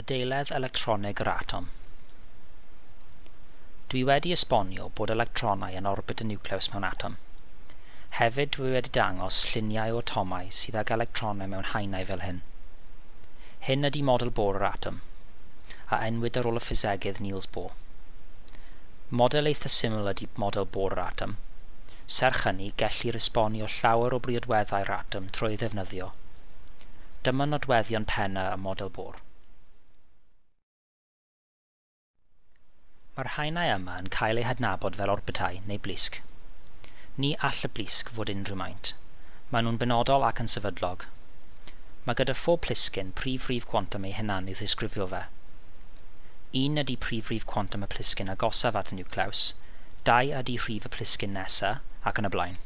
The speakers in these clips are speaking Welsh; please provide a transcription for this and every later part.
adeiledd electronig yr atom. Dwi wedi esbonio bod electronau yn orbit y niwclews mewn atom. Hefyd dwi wedi dangos lluniau o atomau sydd ag electronau mewn haenau fel hyn. Hyn ydy model Bohr yr atom, a enwyd ar ôl y ffisegydd Niels Bohr. Model eitha syml ydy model Bohr yr atom. Serch hynny, gellir esbonio llawer o briodweddau'r atom trwy ddefnyddio. Dyma nodweddion penna y model Bohr. Mae'r haenau yma yn cael eu hadnabod fel orbitau neu blisg. Ni all y blisg fod unrhyw maint. Maen nhw'n benodol ac yn sefydlog. Mae gyda phob plisgyn prif rif cwantum ei hunan i ddisgrifio fe. Un ydy prif rif cwantum y plisgyn agosaf at y niwclews, dau ydy rhif y plisgyn nesaf ac yn y blaen.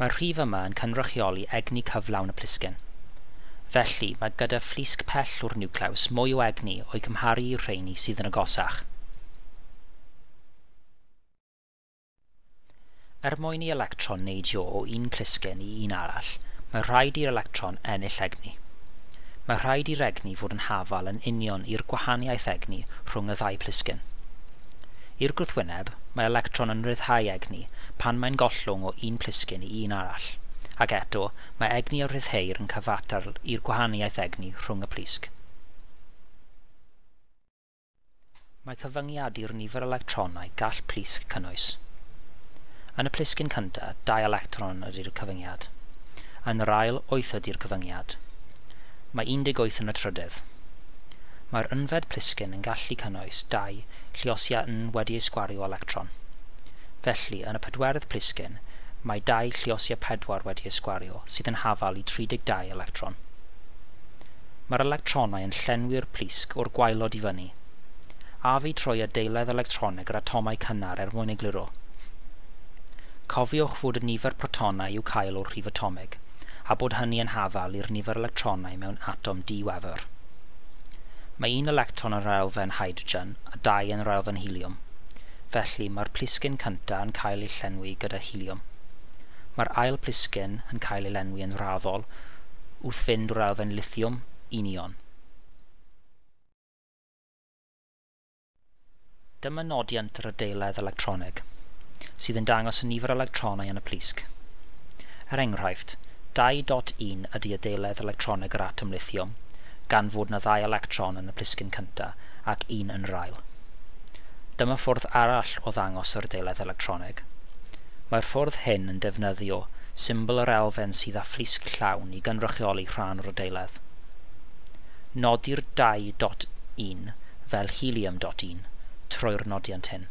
Mae'r rhif yma yn cynrychioli egni cyflawn y plisgyn. Felly, mae gyda fflisg pell o'r niwclews mwy o egni o'i cymharu i'r rheini sydd yn agosach. Er mwyn i electron neidio o un clusgen i un arall, mae rhaid i'r electron ennill egni. Mae rhaid i'r egni fod yn hafal yn union i'r gwahaniaeth egni rhwng y ddau plisgyn. I'r gwrthwyneb, mae electron yn rhyddhau egni pan mae'n gollwng o un plisgyn i un arall, ac eto mae egni o rhyddheir yn cyfatar i'r gwahaniaeth egni rhwng y plisg. Mae cyfyngiad i'r nifer electronau gall plisg cynnwys. Yn y plisgyn cyntaf, dau electron ydy'r cyfyngiad. Yn yr ail, 8 ydy'r cyfyngiad. Mae 18 yn y trydydd. Mae'r ynfed plisgyn yn gallu cynnwys 2 lluosia yn wedi ei sgwario electron. Felly, yn y pedwerydd plisgyn, mae 2 lliosia 4 wedi ei sgwario sydd yn hafal i 32 electron. Mae'r electronau yn llenwi'r plisg o'r gwaelod i fyny. A fi troi adeiledd electronig yr atomau cynnar er mwyn egluro. Cofiwch fod y nifer protonau i'w cael o'r rhif atomig, a bod hynny yn hafal i'r nifer electronau mewn atom diwefr. Mae un electron yn yr elfen hydrogen a dau yn yr elfen. Felly mae'r plisgyn cyntaf yn cael ei llenwi gyda helium. Mae'r ail plisgyn yn cael ei lenwi yn raddol wrth fynd o'r elfen lithium union. Dyma nodiant yr adeiledd electronig sydd yn dangos y nifer electronau yn y plisg. Er enghraifft, 2.1 ydy adeiledd electronig yr atom lithium, gan fod na ddau electron yn y plisgyn cyntaf ac un yn yr ail. Dyma ffwrdd arall o ddangos yr adeiledd electronig. Mae'r ffwrdd hyn yn defnyddio symbol yr elfen sydd â phlisg llawn i gynrychioli rhan o'r adeiledd. Nodi'r 2.1 fel helium.1 trwy'r nodiant hyn.